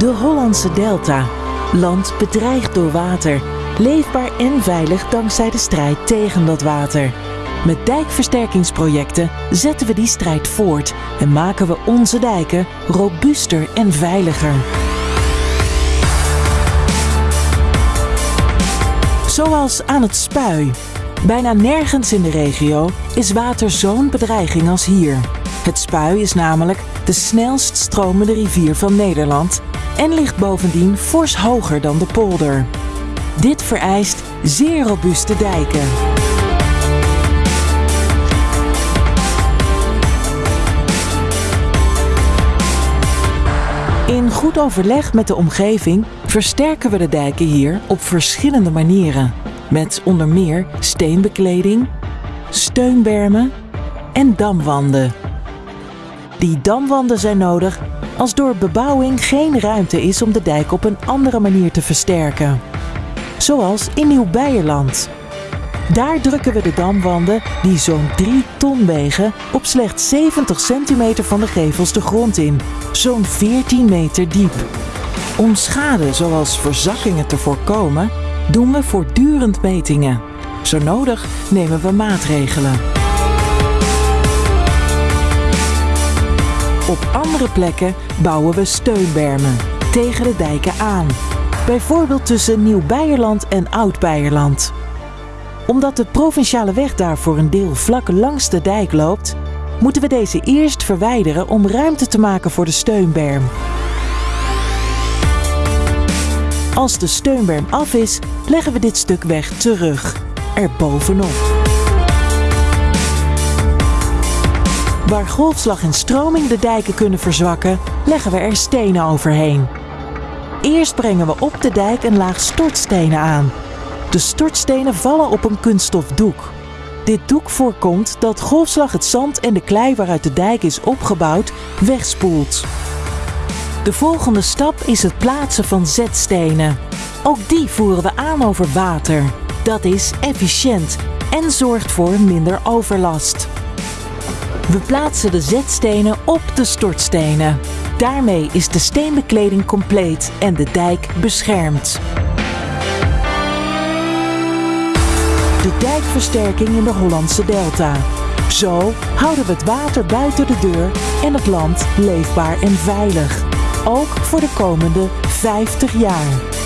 De Hollandse Delta. Land bedreigd door water. Leefbaar en veilig dankzij de strijd tegen dat water. Met dijkversterkingsprojecten zetten we die strijd voort en maken we onze dijken robuuster en veiliger. Zoals aan het Spui. Bijna nergens in de regio is water zo'n bedreiging als hier. Het Spui is namelijk de snelst stromende rivier van Nederland en ligt bovendien fors hoger dan de polder. Dit vereist zeer robuuste dijken. In goed overleg met de omgeving versterken we de dijken hier op verschillende manieren. Met onder meer steenbekleding, steunbermen en damwanden. Die damwanden zijn nodig als door bebouwing geen ruimte is om de dijk op een andere manier te versterken. Zoals in Nieuw-Beierland. Daar drukken we de damwanden, die zo'n 3 ton wegen, op slechts 70 centimeter van de gevels de grond in, zo'n 14 meter diep. Om schade zoals verzakkingen te voorkomen, doen we voortdurend metingen. Zo nodig nemen we maatregelen. Op andere plekken bouwen we steunbermen tegen de dijken aan. Bijvoorbeeld tussen Nieuw-Beierland en Oud-Beierland. Omdat de provinciale weg daar voor een deel vlak langs de dijk loopt, moeten we deze eerst verwijderen om ruimte te maken voor de steunberm. Als de steunberm af is, leggen we dit stuk weg terug, er bovenop. Waar golfslag en stroming de dijken kunnen verzwakken, leggen we er stenen overheen. Eerst brengen we op de dijk een laag stortstenen aan. De stortstenen vallen op een kunststof doek. Dit doek voorkomt dat golfslag het zand en de klei waaruit de dijk is opgebouwd wegspoelt. De volgende stap is het plaatsen van zetstenen. Ook die voeren we aan over water. Dat is efficiënt en zorgt voor minder overlast. We plaatsen de zetstenen op de stortstenen. Daarmee is de steenbekleding compleet en de dijk beschermd. De dijkversterking in de Hollandse Delta. Zo houden we het water buiten de deur en het land leefbaar en veilig. Ook voor de komende 50 jaar.